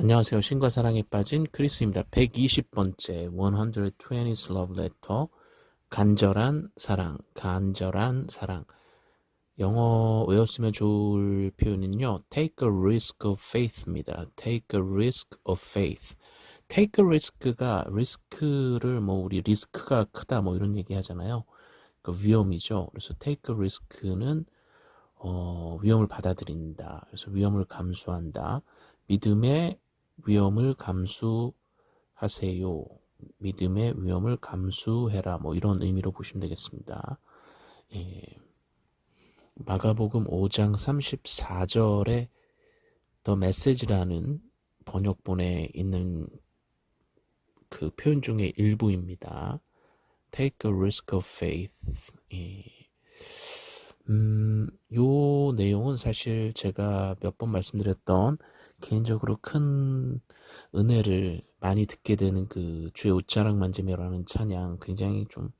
안녕하세요. 신과 사랑에 빠진 크리스입니다. 120번째 120th Love Letter 간절한 사랑, 간절한 사랑 영어 외웠으면 좋을 표현은요. Take a risk of faith입니다. Take a risk of faith. Take a risk가 리스크를 뭐 우리 리스크가 크다 뭐 이런 얘기 하잖아요. 그 위험이죠. 그래서 take a risk는 어, 위험을 받아들인다. 그래서 위험을 감수한다. 믿음의 위험을 감수하세요. 믿음의 위험을 감수해라. 뭐 이런 의미로 보시면 되겠습니다. 예. 마가복음 5장 34절에 더 메시지라는 번역본에 있는 그 표현 중에 일부입니다. Take a risk of faith. 예. 음, 요 내용은 사실 제가 몇 번 말씀드렸던 개인적으로 큰 은혜를 많이 듣게 되는 그 주의 옷자락 만지며라는 찬양 굉장히 좀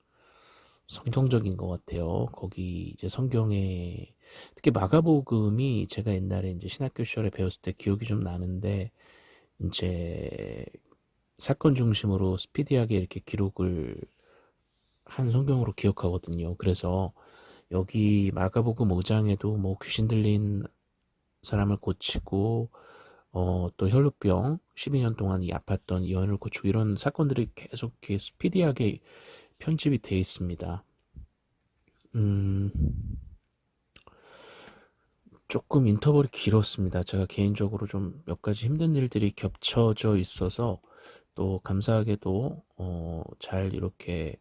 성경적인 것 같아요. 거기 이제 성경에 특히 마가복음이 제가 옛날에 이제 신학교 시절에 배웠을 때 기억이 좀 나는데 이제 사건 중심으로 스피디하게 이렇게 기록을 한 성경으로 기억하거든요. 그래서 여기 마가복음 5장에도 뭐 귀신 들린 사람을 고치고 어, 또 혈루병 12년 동안 이 아팠던 이 여인을 고치고 이런 사건들이 계속 스피디하게 편집이 되어 있습니다. 음, 조금 인터벌이 길었습니다. 제가 개인적으로 좀 몇 가지 힘든 일들이 겹쳐져 있어서 또 감사하게도 어, 잘 이렇게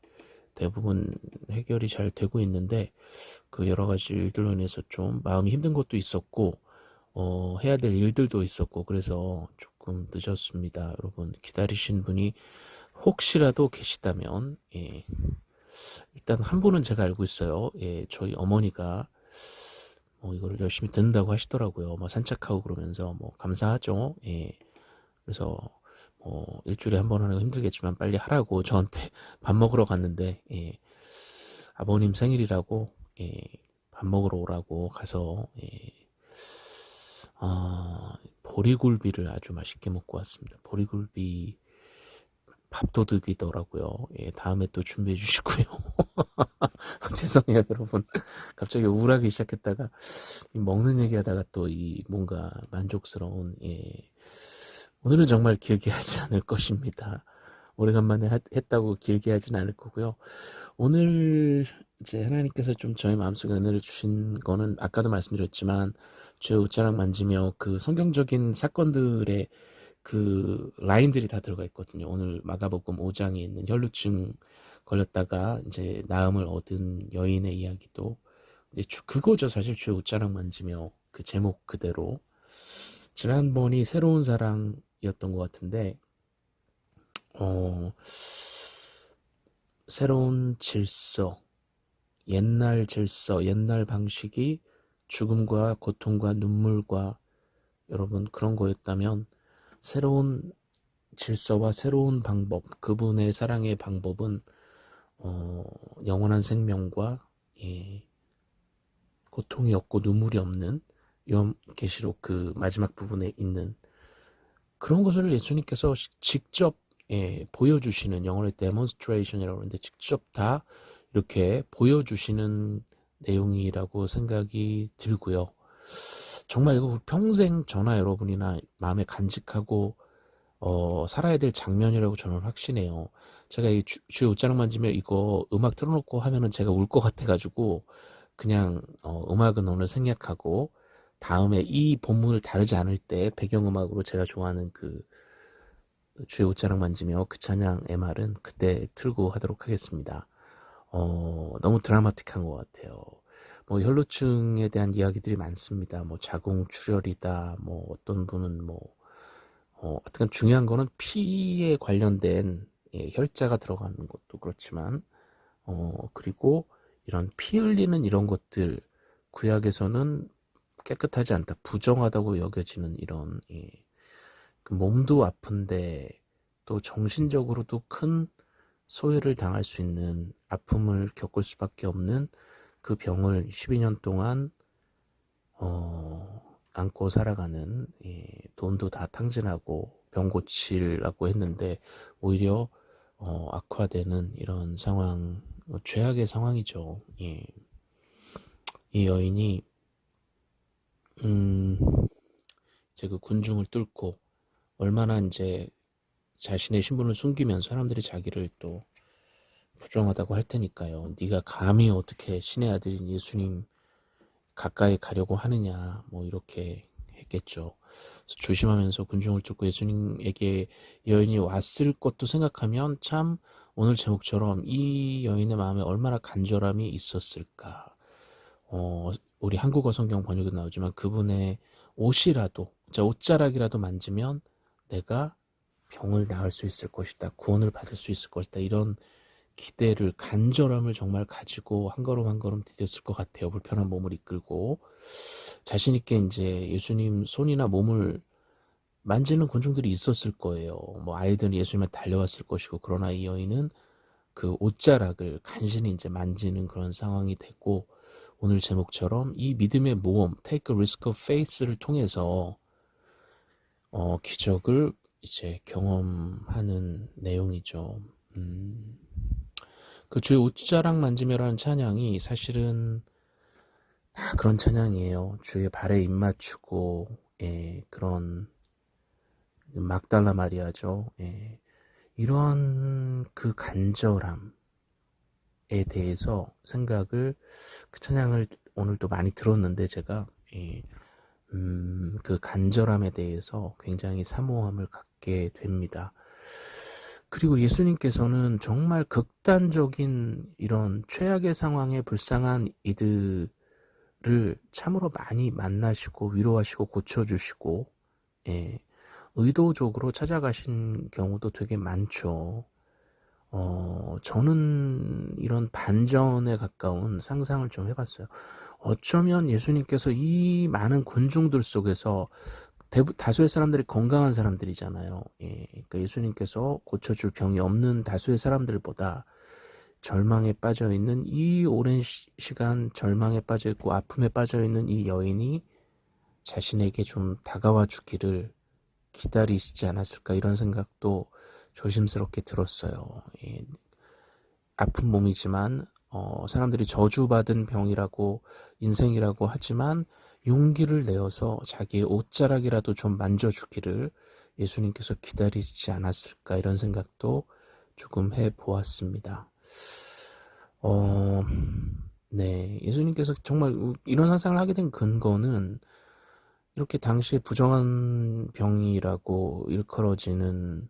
대부분 해결이 잘 되고 있는데 그 여러 가지 일들로 인해서 좀 마음이 힘든 것도 있었고 어, 해야 될 일들도 있었고 그래서 조금 늦었습니다. 여러분 기다리신 분이 혹시라도 계시다면 예. 일단 한 분은 제가 알고 있어요. 예, 저희 어머니가 뭐 이거를 열심히 듣는다고 하시더라고요. 뭐 산책하고 그러면서 뭐 감사하죠. 예. 그래서 뭐 일주일에 한 번 하는 거 힘들겠지만 빨리 하라고 저한테 밥 먹으러 갔는데 예. 아버님 생일이라고 예. 밥 먹으러 오라고 가서 예. 아, 보리굴비를 아주 맛있게 먹고 왔습니다. 보리굴비 밥도둑이더라고요. 예, 다음에 또 준비해 주시고요. 죄송해요, 여러분. 갑자기 우울하기 시작했다가 먹는 얘기하다가 또 이 뭔가 만족스러운 예. 오늘은 정말 길게 하지 않을 것입니다. 오래간만에 했다고 길게 하진 않을 거고요. 오늘 이제 하나님께서 좀 저희 마음속에 은혜를 주신 거는 아까도 말씀드렸지만 주의 옷자락 만지며 그 성경적인 사건들의 그 라인들이 다 들어가 있거든요. 오늘 마가복음 5장에 있는 혈루증 걸렸다가 이제 나음을 얻은 여인의 이야기도 그거죠. 사실 주의 옷자락 만지며 그 제목 그대로 지난번이 새로운 사랑이었던 것 같은데 어 새로운 질서 옛날 질서 옛날 방식이 죽음과 고통과 눈물과 여러분 그런 거였다면 새로운 질서와 새로운 방법 그분의 사랑의 방법은 어, 영원한 생명과 예, 고통이 없고 눈물이 없는 요 계시록 그 마지막 부분에 있는 그런 것을 예수님께서 직접 예, 보여주시는 영어로 demonstration이라고 하는데 직접 다 이렇게 보여주시는 내용이라고 생각이 들고요. 정말 이거 평생 저나 여러분이나 마음에 간직하고 어, 살아야 될 장면이라고 저는 확신해요. 제가 이 주, 주의 옷자락 만지며 이거 음악 틀어놓고 하면은 제가 울 것 같아가지고 그냥 어, 음악은 오늘 생략하고 다음에 이 본문을 다르지 않을 때 배경음악으로 제가 좋아하는 그 주의 옷자락 만지며 그 찬양 MR은 그때 틀고 하도록 하겠습니다. 어, 너무 드라마틱한 것 같아요. 뭐 혈루증에 대한 이야기들이 많습니다. 뭐 자궁 출혈이다. 뭐 어떤 분은 뭐 어, 어떤 중요한 거는 피에 관련된 예, 혈자가 들어가는 것도 그렇지만 어, 그리고 이런 피 흘리는 이런 것들 구약에서는 깨끗하지 않다, 부정하다고 여겨지는 이런 예, 그 몸도 아픈데 또 정신적으로도 큰 소외를 당할 수 있는 아픔을 겪을 수밖에 없는 그 병을 12년 동안 어, 안고 살아가는 예, 돈도 다 탕진하고 병 고치려고 했는데 오히려 어, 악화되는 이런 상황 어, 최악의 상황이죠. 예. 이 여인이 음, 이제 그 군중을 뚫고 얼마나 이제 자신의 신분을 숨기면 사람들이 자기를 또 부정하다고 할 테니까요. 네가 감히 어떻게 신의 아들인 예수님 가까이 가려고 하느냐 뭐 이렇게 했겠죠. 조심하면서 군중을 뚫고 예수님에게 여인이 왔을 것도 생각하면 참 오늘 제목처럼 이 여인의 마음에 얼마나 간절함이 있었을까. 어, 우리 한국어 성경 번역에 나오지만 그분의 옷이라도, 자 옷자락이라도 만지면 내가 병을 나을 수 있을 것이다. 구원을 받을 수 있을 것이다. 이런 기대를 간절함을 정말 가지고 한 걸음 한 걸음 디뎠을 것 같아요. 불편한 몸을 이끌고 자신 있게 이제 예수님 손이나 몸을 만지는 군중들이 있었을 거예요. 뭐 아이들은 예수님에 달려왔을 것이고 그러나 이 여인은 그 옷자락을 간신히 이제 만지는 그런 상황이 됐고 오늘 제목처럼 이 믿음의 모험 Take a Risk of Faith를 통해서 어, 기적을 이제 경험하는 내용이죠. 음. 그 주의 옷자락 만지며라는 찬양이 사실은 다 그런 찬양이에요. 주의 발에 입 맞추고 예, 그런 막달라 마리아죠. 예, 이런 그 간절함에 대해서 생각을 그 찬양을 오늘 도 많이 들었는데 제가 예, 음, 그 간절함에 대해서 굉장히 사모함을 갖 게 됩니다. 그리고 예수님께서는 정말 극단적인 이런 최악의 상황에 불쌍한 이들을 참으로 많이 만나시고 위로하시고 고쳐주시고 예, 의도적으로 찾아가신 경우도 되게 많죠. 어, 저는 이런 반전에 가까운 상상을 좀 해봤어요. 어쩌면 예수님께서 이 많은 군중들 속에서 대부, 다수의 사람들이 건강한 사람들이잖아요. 예, 그러니까 예수님께서 고쳐줄 병이 없는 다수의 사람들보다 절망에 빠져 있는 이 오랜 시, 간 절망에 빠져 있고 아픔에 빠져 있는 이 여인이 자신에게 좀 다가와 주기를 기다리시지 않았을까 이런 생각도 조심스럽게 들었어요. 예, 아픈 몸이지만 어, 사람들이 저주받은 병이라고 인생이라고 하지만 용기를 내어서 자기의 옷자락이라도 좀 만져주기를 예수님께서 기다리지 않았을까 이런 생각도 조금 해 보았습니다. 어, 네. 예수님께서 정말 이런 상상을 하게 된 근거는 이렇게 당시에 부정한 병이라고 일컬어지는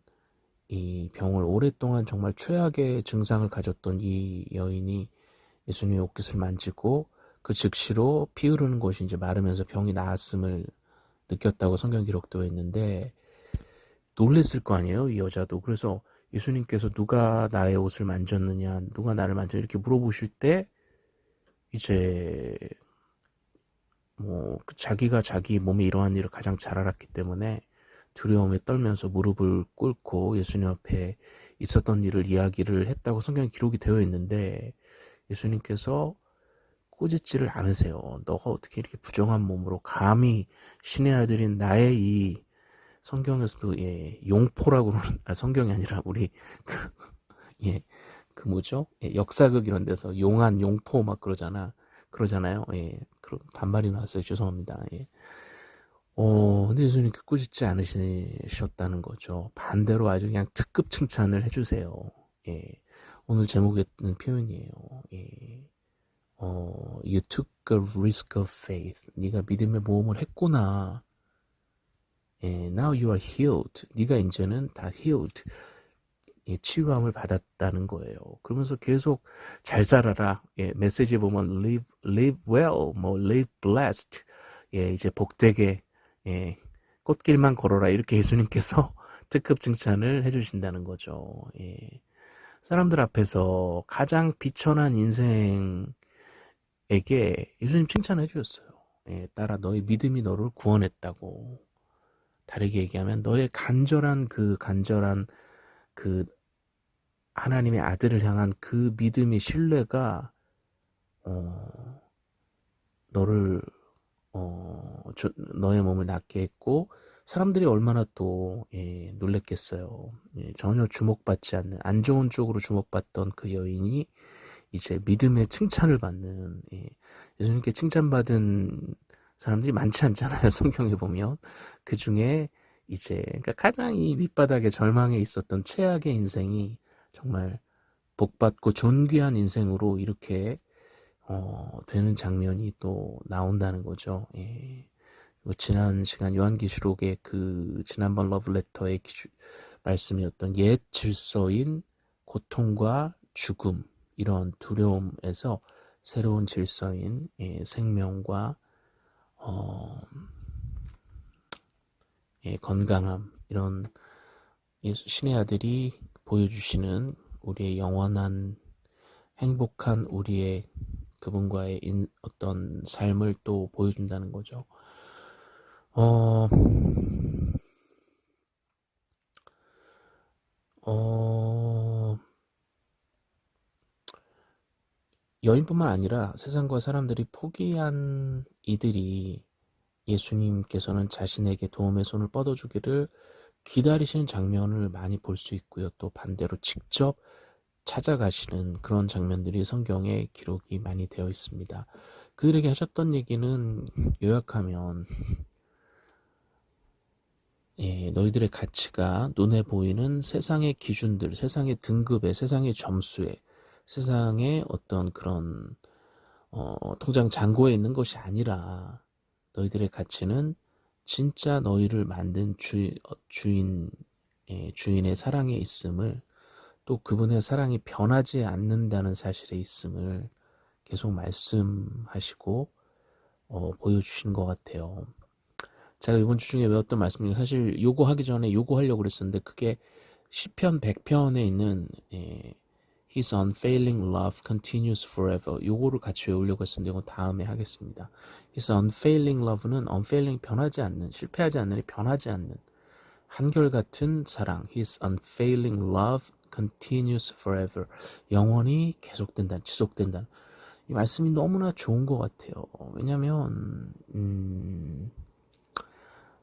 이 병을 오랫동안 정말 최악의 증상을 가졌던 이 여인이 예수님의 옷깃을 만지고 그 즉시로 피 흐르는 곳이 이제 마르면서 병이 나았음을 느꼈다고 성경 기록되어 있는데 놀랬을 거 아니에요 이 여자도. 그래서 예수님께서 누가 나의 옷을 만졌느냐 누가 나를 만졌 이렇게 물어보실 때 이제 뭐 자기가 자기 몸에 이러한 일을 가장 잘 알았기 때문에 두려움에 떨면서 무릎을 꿇고 예수님 앞에 있었던 일을 이야기를 했다고 성경 기록이 되어 있는데 예수님께서 꾸짖지를 않으세요. 너가 어떻게 이렇게 부정한 몸으로 감히 신의 아들인 나의 이 성경에서도 예, 용포라고 그러는 아, 성경이 아니라 우리 그, 예, 그 뭐죠? 예, 역사극 이런 데서 용한 용포 막 그러잖아. 그러잖아요. 예, 그런 반말이 나왔어요. 죄송합니다. 예. 어, 근데 예수님께 꾸짖지 않으셨다는 거죠. 반대로 아주 그냥 특급 칭찬을 해주세요. 예. 오늘 제목에 있는 표현이에요. 예. 어, you took a risk of faith. 네가 믿음의 모험을 했구나. 예, now you are healed. 네가 이제는 다 healed. 예, 치유함을 받았다는 거예요. 그러면서 계속 잘 살아라. 예, 메시지 보면 live, live well, 뭐 live blessed. 예, 이제 복되게 예, 꽃길만 걸어라. 이렇게 예수님께서 특급 칭찬을 해주신다는 거죠. 예. 사람들 앞에서 가장 비천한 인생 에게 예수님 칭찬해 주셨어요. 예, 따라 너의 믿음이 너를 구원했다고. 다르게 얘기하면 너의 간절한 그 간절한 그 하나님의 아들을 향한 그 믿음의 신뢰가 어, 너를 어, 저, 너의 몸을 낫게 했고 사람들이 얼마나 또 예, 놀랬겠어요. 예, 전혀 주목받지 않는 안 좋은 쪽으로 주목받던 그 여인이 이제 믿음의 칭찬을 받는 예, 예수님께 칭찬받은 사람들이 많지 않잖아요. 성경에 보면 그 중에 이제 그러니까 가장 이 밑바닥에 절망에 있었던 최악의 인생이 정말 복받고 존귀한 인생으로 이렇게 어, 되는 장면이 또 나온다는 거죠. 예. 지난 시간 요한기시록의 그 지난번 러브레터의 기주, 말씀이었던 옛 질서인 고통과 죽음 이런 두려움에서 새로운 질서인 예, 생명과 어, 예, 건강함 이런 신의 아들이 보여주시는 우리의 영원한 행복한 우리의 그분과의 인, 어떤 삶을 또 보여준다는 거죠. 어, 어, 여인뿐만 아니라 세상과 사람들이 포기한 이들이 예수님께서는 자신에게 도움의 손을 뻗어주기를 기다리시는 장면을 많이 볼 수 있고요. 또 반대로 직접 찾아가시는 그런 장면들이 성경에 기록이 많이 되어 있습니다. 그들에게 하셨던 얘기는 요약하면 예, 너희들의 가치가 눈에 보이는 세상의 기준들, 세상의 등급에, 세상의 점수에, 세상의 어떤 그런 어, 통장 잔고에 있는 것이 아니라 너희들의 가치는 진짜 너희를 만든 주, 어, 주인, 예, 주인의 사랑에 있음을 또 그분의 사랑이 변하지 않는다는 사실에 있음을 계속 말씀하시고 어, 보여주신 것 같아요. 제가 이번 주 중에 외웠던 말씀이 사실 요거 하기 전에 요거 하려고 그랬었는데 그게 시편 100편에 있는 예, His unfailing love continues forever 요거를 같이 외우려고 했었는데 이건 다음에 하겠습니다. His unfailing love는 unfailing 변하지 않는 실패하지 않는 변하지 않는 한결같은 사랑 His unfailing love continues forever. 영원히 계속된다, 지속된다. 이 말씀이 너무나 좋은 것 같아요. 왜냐면, 음,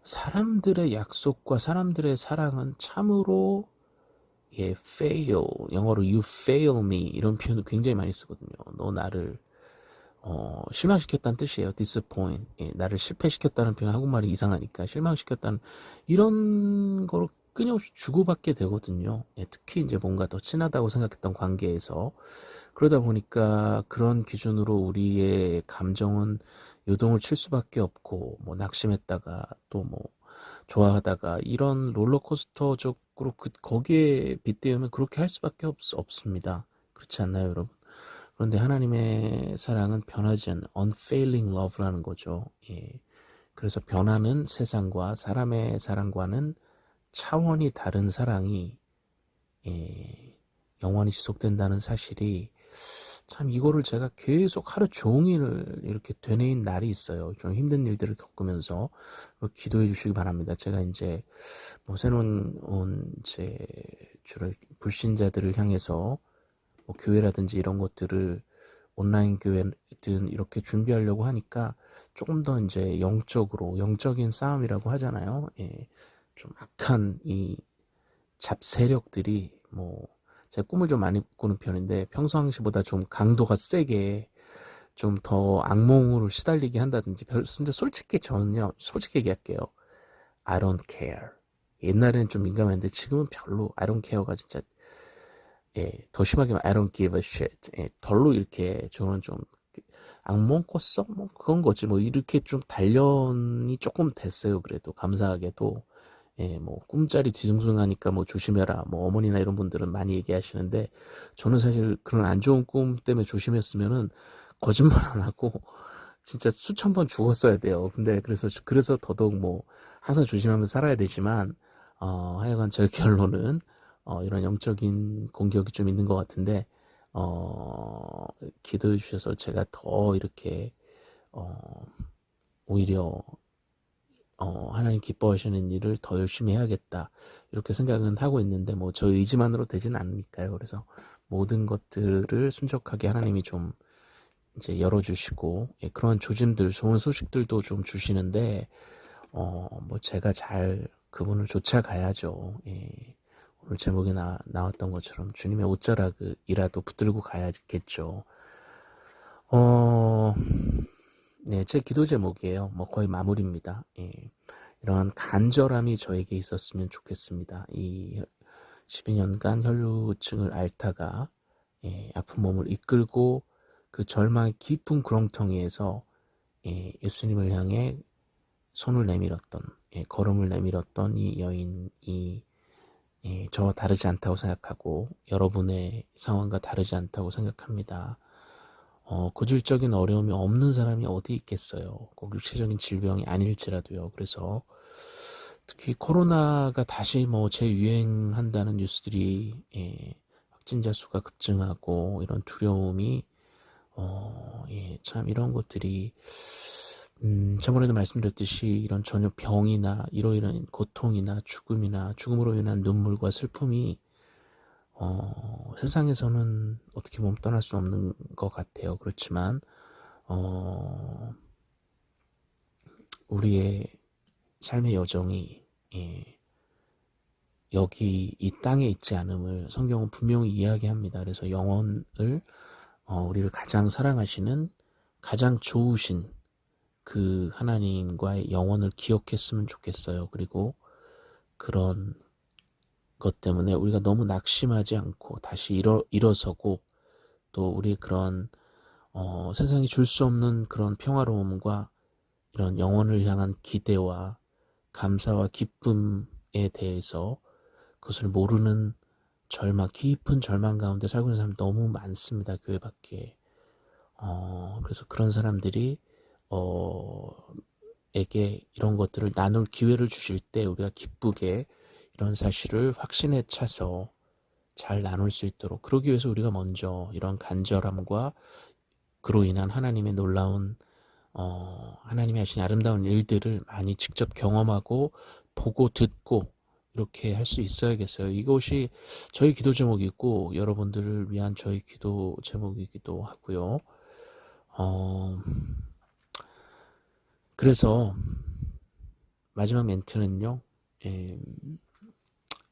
사람들의 약속과 사람들의 사랑은 참으로 예, fail, 영어로 you fail me 이런 표현을 굉장히 많이 쓰거든요. 너 나를 어, 실망시켰다는 뜻이에요. disappoint. 예, 나를 실패시켰다는 표현 한국말이 이상하니까 실망시켰다는 이런 걸 끊임없이 주고받게 되거든요. 예, 특히 이제 뭔가 더 친하다고 생각했던 관계에서 그러다 보니까 그런 기준으로 우리의 감정은 요동을 칠 수밖에 없고 뭐 낙심했다가 또뭐 좋아하다가 이런 롤러코스터적으로 그 거기에 빗대우면 그렇게 할 수밖에 없, 없습니다. 그렇지 않나요, 여러분? 그런데 하나님의 사랑은 변하지 않는 unfailing love라는 거죠. 예. 그래서 변하는 세상과 사람의 사랑과는 차원이 다른 사랑이 예, 영원히 지속된다는 사실이 참 이거를 제가 계속 하루 종일 이렇게 되뇌인 날이 있어요. 좀 힘든 일들을 겪으면서 기도해 주시기 바랍니다. 제가 이제 뭐 새로운 제 주로 불신자들을 향해서 뭐 교회라든지 이런 것들을 온라인 교회든 이렇게 준비하려고 하니까 조금 더 이제 영적으로 영적인 싸움이라고 하잖아요. 예. 좀 악한 이 잡세력들이 뭐 제가 꿈을 좀 많이 꾸는 편인데 평상시보다 좀 강도가 세게 좀 더 악몽으로 시달리게 한다든지 근데 솔직히 저는요 솔직히 얘기할게요. I don't care. 옛날에는 좀 민감했는데 지금은 별로 I don't care가 진짜 예, 더 심하게 말하면 I don't give a shit. 예, 별로 이렇게 저는 좀 악몽 꿨어? 뭐 그런 거지. 뭐 이렇게 좀 단련이 조금 됐어요 그래도. 감사하게도 예, 뭐 꿈자리 뒤숭숭하니까 뭐 조심해라. 뭐 어머니나 이런 분들은 많이 얘기하시는데 저는 사실 그런 안 좋은 꿈 때문에 조심했으면은 거짓말 안 하고 진짜 수천 번 죽었어야 돼요. 근데 그래서 그래서 더더욱 뭐 항상 조심하면서 살아야 되지만 어, 하여간 저의 결론은 어, 이런 영적인 공격이 좀 있는 것 같은데 어, 기도해 주셔서 제가 더 이렇게 어, 오히려 어, 하나님 기뻐하시는 일을 더 열심히 해야겠다 이렇게 생각은 하고 있는데 뭐 저 의지만으로 되지는 않으니까요 그래서 모든 것들을 순적하게 하나님이 좀 이제 열어주시고 예, 그런 조짐들, 좋은 소식들도 좀 주시는데 어, 뭐 제가 잘 그분을 쫓아가야죠. 예. 오늘 제목에 나, 나왔던 것처럼 주님의 옷자락이라도 붙들고 가야겠죠. 어, 네, 제 기도 제목이에요. 뭐 거의 마무리입니다. 예. 이러한 간절함이 저에게 있었으면 좋겠습니다. 이 12년간 혈루증을 앓다가 예, 아픈 몸을 이끌고 그 절망의 깊은 구렁텅이에서 예, 예수님을 향해 손을 내밀었던 예, 걸음을 내밀었던 이 여인이 예, 저와 다르지 않다고 생각하고 여러분의 상황과 다르지 않다고 생각합니다. 어, 고질적인 어려움이 없는 사람이 어디 있겠어요. 꼭 육체적인 질병이 아닐지라도요. 그래서 특히 코로나가 다시 뭐 재유행한다는 뉴스들이 예, 확진자 수가 급증하고 이런 두려움이 어, 예, 참 이런 것들이 음, 저번에도 말씀드렸듯이 이런 전혀 병이나 인한 고통이나 죽음이나 죽음으로 인한 눈물과 슬픔이 어, 세상에서는 어떻게 보면 떠날 수 없는 것 같아요. 그렇지만 어, 우리의 삶의 여정이 예, 여기 이 땅에 있지 않음을 성경은 분명히 이야기합니다. 그래서 영혼을 어, 우리를 가장 사랑하시는 가장 좋으신 그 하나님과의 영혼을 기억했으면 좋겠어요. 그리고 그런 것 때문에 우리가 너무 낙심하지 않고 다시 일어, 일어서고 또 우리 그런 어, 세상이 줄 수 없는 그런 평화로움과 이런 영혼을 향한 기대와 감사와 기쁨에 대해서 그것을 모르는 절망, 깊은 절망 가운데 살고 있는 사람이 너무 많습니다. 교회 밖에. 어, 그래서 그런 사람들이 어, 에게 이런 것들을 나눌 기회를 주실 때 우리가 기쁘게 이런 사실을 확신에 차서 잘 나눌 수 있도록 그러기 위해서 우리가 먼저 이런 간절함과 그로 인한 하나님의 놀라운 어, 하나님이 하신 아름다운 일들을 많이 직접 경험하고 보고 듣고 이렇게 할 수 있어야겠어요. 이것이 저희 기도 제목이고 여러분들을 위한 저희 기도 제목이기도 하고요. 어, 그래서 마지막 멘트는요. 예,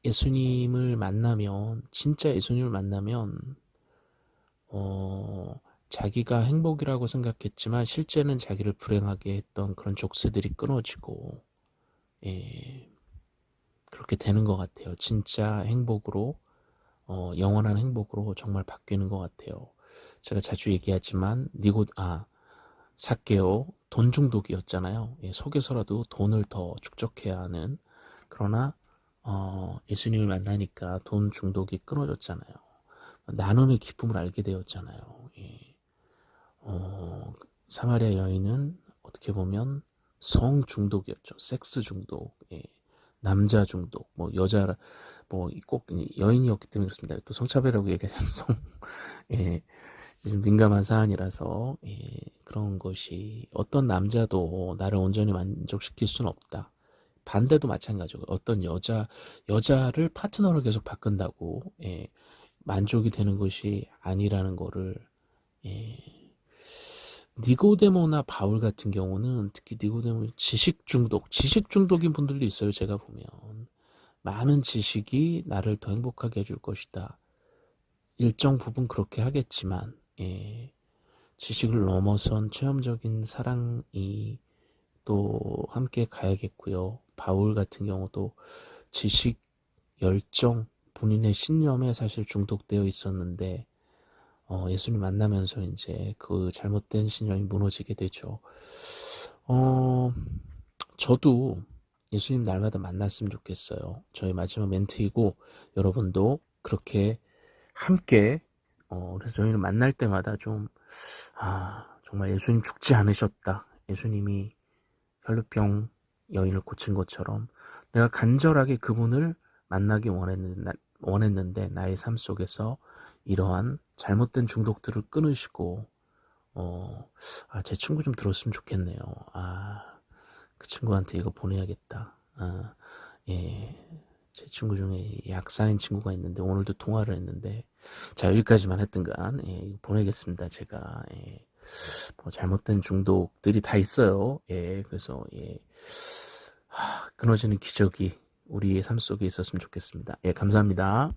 예수님을 만나면 진짜 예수님을 만나면 어, 자기가 행복이라고 생각했지만 실제는 자기를 불행하게 했던 그런 족쇄들이 끊어지고 예, 그렇게 되는 것 같아요. 진짜 행복으로 어, 영원한 행복으로 정말 바뀌는 것 같아요. 제가 자주 얘기하지만 니고 아 사케오 돈 중독이었잖아요. 예, 속에서라도 돈을 더 축적해야 하는 그러나 어, 예수님을 만나니까 돈 중독이 끊어졌잖아요. 나눔의 기쁨을 알게 되었잖아요. 예. 어, 사마리아 여인은 어떻게 보면 성 중독이었죠. 섹스 중독, 예. 남자 중독, 뭐 여자, 뭐 꼭 여인이었기 때문에 그렇습니다. 또 성차별이라고 얘기하는 성, 예. 요즘 민감한 사안이라서 예, 그런 것이 어떤 남자도 나를 온전히 만족시킬 수는 없다. 반대도 마찬가지고 어떤 여자 여자를 파트너를 계속 바꾼다고 예, 만족이 되는 것이 아니라는 거를 예, 니고데모나 바울 같은 경우는 특히 니고데모 지식 중독 지식 중독인 분들도 있어요 제가 보면. 많은 지식이 나를 더 행복하게 해줄 것이다. 일정 부분 그렇게 하겠지만 예, 지식을 넘어선 체험적인 사랑이 또 함께 가야겠고요. 바울 같은 경우도 지식, 열정, 본인의 신념에 사실 중독되어 있었는데 어, 예수님 만나면서 이제 그 잘못된 신념이 무너지게 되죠. 어, 저도 예수님 날마다 만났으면 좋겠어요. 저희 마지막 멘트이고 여러분도 그렇게 함께 어, 그래서 저희는 만날 때마다 좀, 아, 정말 예수님 죽지 않으셨다. 예수님이 혈루병 여인을 고친 것처럼 내가 간절하게 그분을 만나기 원했는데, 나의 삶 속에서 이러한 잘못된 중독들을 끊으시고, 어, 아, 제 친구 좀 들었으면 좋겠네요. 아, 그 친구한테 이거 보내야겠다. 아, 예. 제 친구 중에 약사인 친구가 있는데 오늘도 통화를 했는데 자 여기까지만 했던간 예, 보내겠습니다 제가 예. 뭐 잘못된 중독들이 다 있어요. 예, 그래서 예, 하, 끊어지는 기적이 우리의 삶 속에 있었으면 좋겠습니다. 예, 감사합니다.